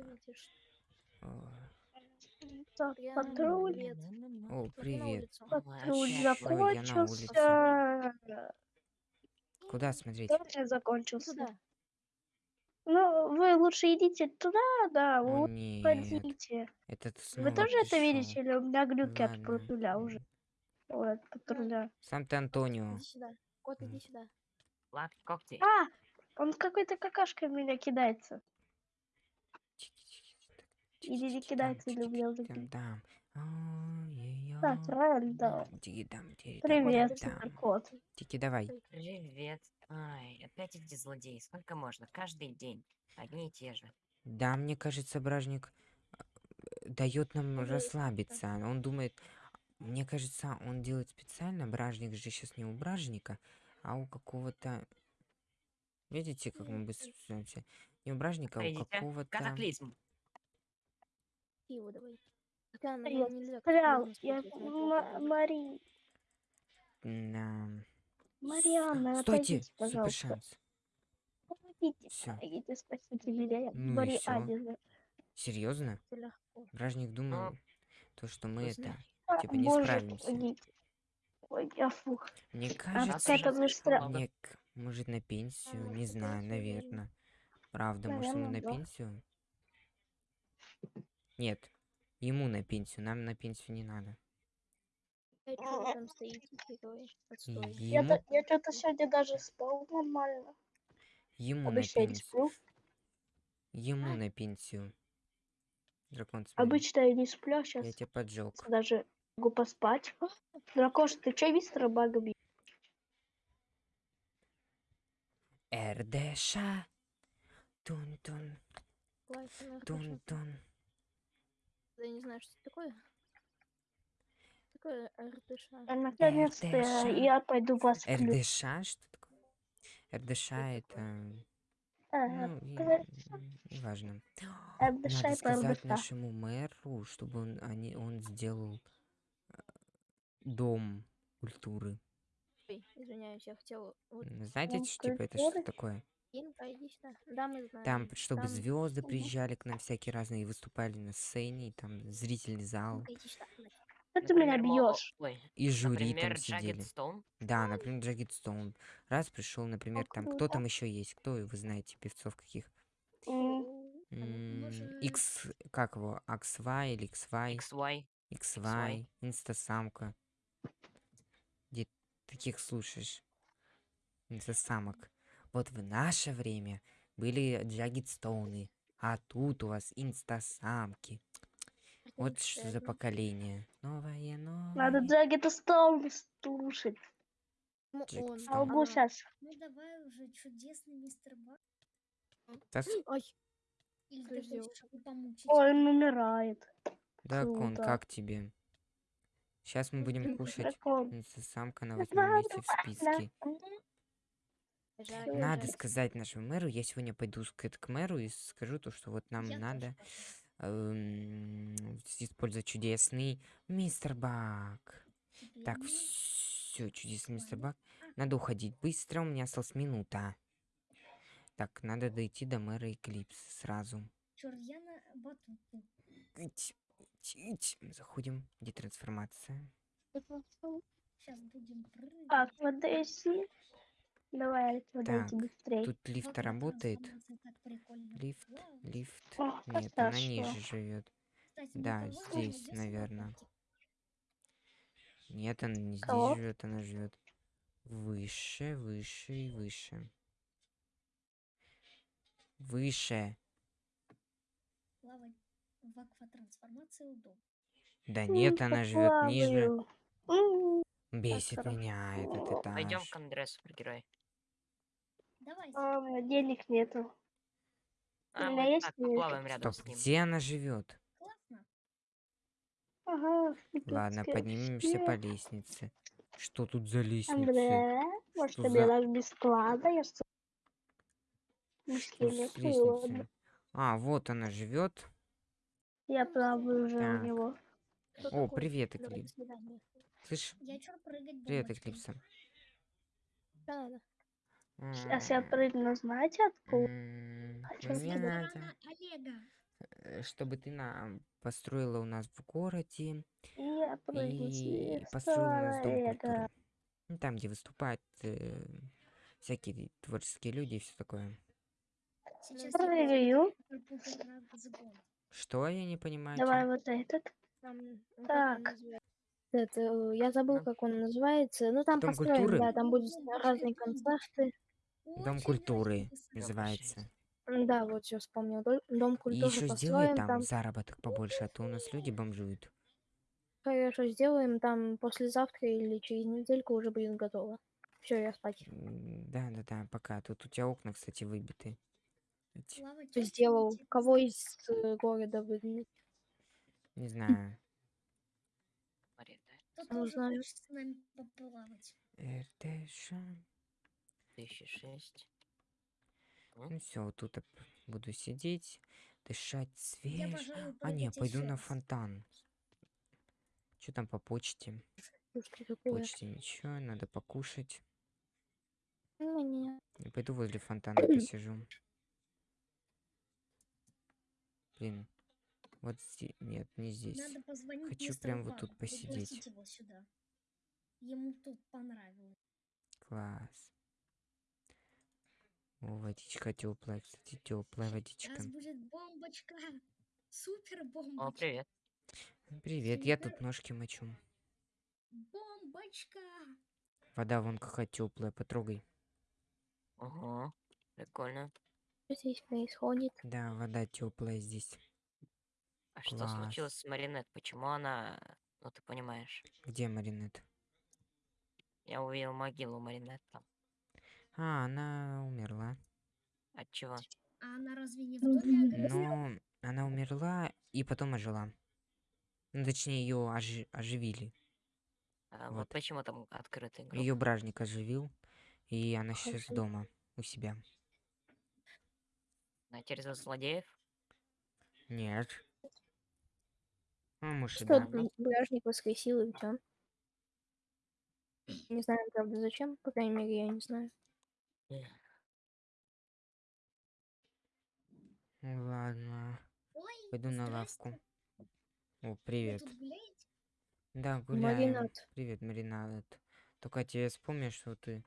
видишь? Так, патруль. О, привет. Патруль закончился. Куда смотреть? Патруль закончился. Туда. Ну, вы лучше идите туда, да, вот снова Вы тоже это видите, или у меня глюки от патруля уже? Ой, от патруля. Сам ты Антонио. Иди сюда. Кот, иди сюда. Лапки, когти. А, он какой-то какашкой в меня кидается. Не или убил Там, там. Ой-ой-ой. Так, тики-дам, Привет, суперкот. Тики, давай. Привет. Ай, опять эти злодеи. Сколько можно? Каждый день. Одни и те же. Да, мне кажется, бражник дает нам расслабиться. Он думает, мне кажется, он делает специально. Бражник же сейчас не у бражника, а у какого-то... Видите, как мы быстро? Не у бражника, а у какого-то... Катаклизм. Пиво давай. Хотя, наверное, нельзя Прям, я... Мари... Да. Марианна, Стойте, отойдите, супер пожалуйста. шанс. Помогите, Всё. помогите, спасите меня. Ну и Марианне. Серьезно? Бражник думал, то, что мы это... А, Типа не Боже, справимся. помогите. Ой, я фух. Мне А кажется, уже быстро. слишком мне, может, на пенсию? может, Не на знаю, наверное. Правда, может, ему Наверно, на да. пенсию? Нет, ему на пенсию, нам на пенсию не надо. Я, Ему, я что-то сегодня даже спал нормально. ему на Обычно я не пенсию. сплю. Ему на пенсию. Дракон, смотри, Обычно я не сплю, сейчас я тебя поджег. даже могу поспать. Дракош, ты че мистера Бага бьёшь? РДШ. Тун-тун, тун-тун. Я не знаю, что это такое. Такое РТШ. А Наконец-то РДШ. я пойду посплю. РДШ? Что такое? РДШ это... Ага, Ну, РДШ. неважно. РДШ Надо сказать РДШ. нашему мэру, чтобы он, они, он сделал э, дом культуры. Ой, извиняюсь, я хотела... Вот, Знаете, типа, это что такое? Да, мы знаем. Там, чтобы там- звезды приезжали к нам всякие разные и выступали на сцене, и там зрительный зал. Что ты меня бьешь? И жюри например, там сидели. Stone. Да, например, Джаггет Стоун. Раз пришел, например, там, кто там еще есть? Кто вы знаете певцов каких? X, как его, XY или XY? XY. XY, инстасамка. Где таких слушаешь? Инстасамок. Вот в наше время были джаггетстоуны, а тут у вас инстасамки. Вот что за поколение. Новое, новое. Надо Джаггета Стоун слушать. Ну, он. А могу сейчас. Ну давай уже, чудесный мистер его помучить? Ой, он умирает. Дракон, круто. как тебе? Сейчас мы будем кушать. Инстасамка на восьмом месте в списке. Жаль, Надо жаль. сказать нашему мэру, я сегодня пойду к, к мэру и скажу то, что вот нам Я надо эм, использовать чудесный мистер Бак. Так, все, чудесный мистер. Бак. Надо уходить быстро, у меня осталась минута. Так, надо дойти до мэра Эклипс сразу. Батуту. Ить, ить, ить. Заходим. Где трансформация? Сейчас будем прыгать. В Одессе. Давай, подойди Так, быстрее. Тут лифт работает. Лифт, лифт. О, Нет, она ниже живет. Кстати, Да, здесь, здесь наверно. работает. Нет, она не Кого? здесь живет, она живет выше, выше и выше. Выше. Плавать в акватрансформации удобно. Да нет, она живет ниже. Бесит меня этот Пойдем этаж. к Андре, супергерой. Давайте. а, Денег нету. А, меня мы есть так поплаваем рядом Стоп, с ним. где она живет? Классно. Ага, Ладно, поднимемся по лестнице. Что тут за лестница? Андре, может Что тебе за- дашь бесплатно? Я что? Лестницей? А, вот она живет. Я плаваю уже Так. у него. Кто О, такой? привет, Давай, свидания. Слышь, Я чё прыгать привет? Эклипса. Да, да. Сейчас я прыгну, знаете откуда? М, А Мне надо. Э, чтобы ты нам построила у нас в городе Я прыгну и построила у нас дом культуры. Ну, Там, где выступают э, всякие творческие люди и все такое. Сейчас Прыгаю. Что я не понимаю? Давай вот этот. Там, ну, Так. Называется? Это, э, я забыл, как он называется. Ну, там Дом построен, культуры? да, там будут разные концерты. Дом культуры называется. Да, вот все вспомнил. Дом И культуры еще сделай построен, там там заработок побольше, а то у нас люди бомжуют. хорошо сделаем, там послезавтра или через недельку уже будет готово. Все, я спать. Да, да, да, пока. Тут у тебя окна, кстати, выбиты. Сделал? Кого из э, города выгнать? Не знаю. Смотри, да, Кто Ну, тоже с нами поплавать? РТШ. 2006. Ну все, вот тут буду сидеть, дышать Я, свеж. пожалуй, А, не, пойду на фонтан. Что там по почте? Почте ничего, надо покушать. Ну, не. Я пойду возле фонтана посижу. Блин. Вот здесь. Нет, не здесь. Надо позвонить Хочу прям вот тут посидеть. его сюда. Ему тут понравилось. Класс. О, водичка теплая, кстати, теплая водичка. Сейчас будет бомбочка. Супер О, бомбочка. привет. Привет, я тут ножки мочу. Бомбочка. Вода вон какая теплая, потрогай. Ого, прикольно. Что здесь происходит? Да, вода теплая здесь. А что Класс. случилось с Маринет? Почему она... Ну, ты понимаешь. Где Маринет? Я увидел могилу Маринет там. А, она умерла. От чего? А она разве не в доме Агнесы? Но она умерла и потом ожила. Ну, точнее, ее оживили. А, вот Вот. почему там открытый гроб. Ее бражник оживил, и она сейчас дома у себя. На через злодеев? Нет. Ну, может, и Что да. м, бражник воскресил и все. Не знаю, правда, зачем. По крайней мере, я не знаю. Ну, Ладно, Ой, пойду на лавку. О, привет. Да, гуляем. Маринад. Привет, Маринад. Только тебе вспомни, что ты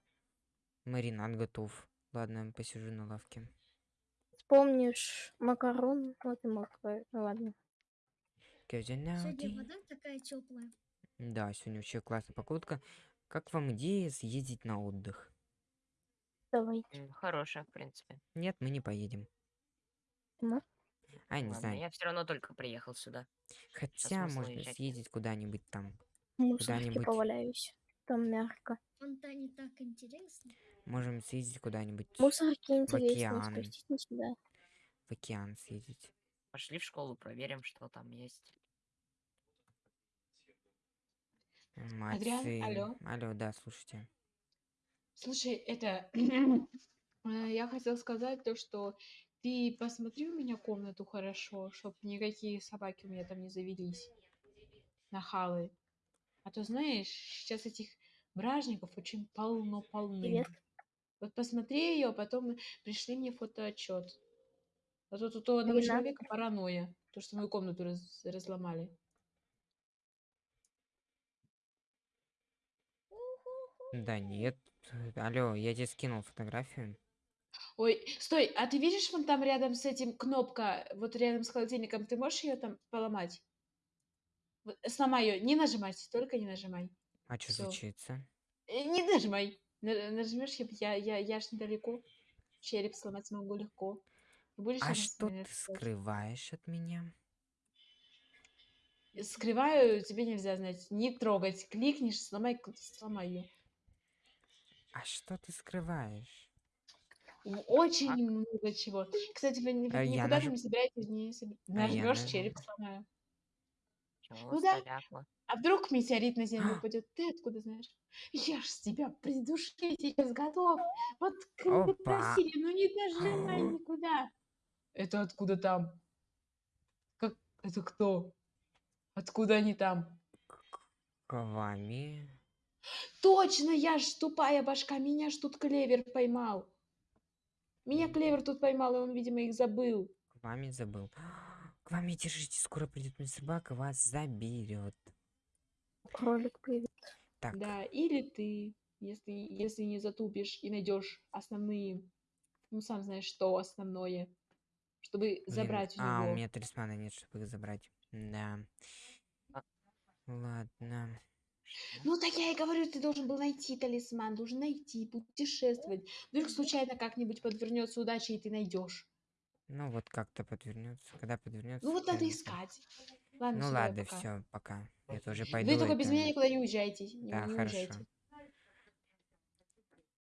маринад готов. Ладно, я посижу на лавке. Помнишь макарон? Вот и макарон. Ну ладно. Сегодня вода такая теплая. Да, сегодня вообще классная погодка. Как вам идея съездить на отдых? Давайте. Хорошая, в принципе. Нет, мы не поедем. Ну, А, я не Ладно, знаю. я все равно только приехал сюда. Хотя можно уезжать? съездить куда-нибудь там. мусорке Куда-нибудь. поваляюсь. Там мягко. В фонтане так интересно. Можем съездить куда-нибудь Мусорки интересно. океан. Спустите сюда. в океан съездить. Пошли в школу, проверим, что там есть. Мать сын. алло. Алло, да, слушайте. Слушай, это э, я хотел сказать то, что ты посмотри у меня комнату хорошо, чтобы никакие собаки у меня там не завелись. Нахалы. А то знаешь, сейчас этих бражников очень полно-полны. Привет. Вот посмотри ее, а потом пришли мне фотоотчет. А то тут у одного человека паранойя, то, что мою комнату раз- разломали. Да нет. Алло, я тебе скинул фотографию. Ой, стой, а ты видишь вон там рядом с этим кнопка, вот рядом с холодильником, ты можешь ее там поломать? Вот, сломай ее, не нажимать, только не нажимай. А что случится? Э, Не нажимай. На- Нажмешь, я, я, я, ж недалеко. Череп сломать смогу легко. Будешь А что ты скрываешь от меня? Скрываю, тебе нельзя знать. Не трогать. Кликнешь, сломай, ее. А что ты скрываешь? Очень много чего. Кстати, вы ни- А я никуда там не собираетесь, не соб- А череп сломаю. Ну да. А вдруг метеорит на землю упадет? Ты откуда знаешь? Я ж с тебя придушить сейчас готов. Вот как просили, ну не нажимай никуда. Это откуда там? Как? Это кто? Откуда они там? Квами. Точно, я ж тупая башка, меня ж тут клевер поймал. Меня клевер тут поймал, и он, видимо, их забыл. Квами забыл. к вам не держите, скоро придет мой собака, вас заберет. Кролик привет. Так, Да, или ты, если, если не затупишь и найдешь основные, ну сам знаешь, что основное, чтобы блин, забрать у А, у него. меня талисмана нет, чтобы их забрать. Да. А. Ладно. Ну так я и говорю, ты должен был найти талисман, должен найти, путешествовать. Вдруг случайно как-нибудь подвернется удача, и ты найдешь. Ну вот как-то подвернется. Когда подвернется. Ну вот надо искать. Ладно, Ну ладно, пока. все, пока. Я тоже пойду. Вы только без меня никуда не уезжайте. Не, Да, не хорошо. уезжайте.